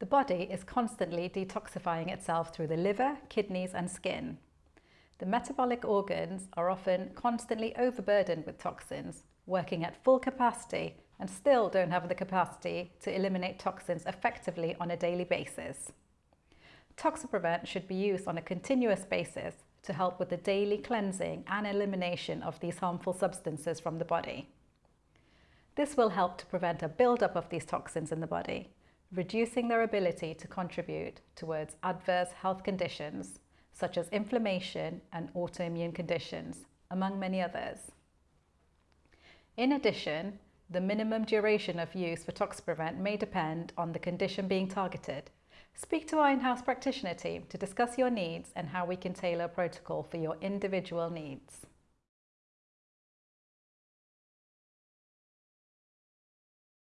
The body is constantly detoxifying itself through the liver, kidneys and skin. The metabolic organs are often constantly overburdened with toxins, working at full capacity and still don't have the capacity to eliminate toxins effectively on a daily basis. Toxaprevent should be used on a continuous basis to help with the daily cleansing and elimination of these harmful substances from the body. This will help to prevent a buildup of these toxins in the body, reducing their ability to contribute towards adverse health conditions such as inflammation and autoimmune conditions, among many others. In addition, the minimum duration of use for Toxaprevent may depend on the condition being targeted. Speak to our in-house practitioner team to discuss your needs and how we can tailor a protocol for your individual needs.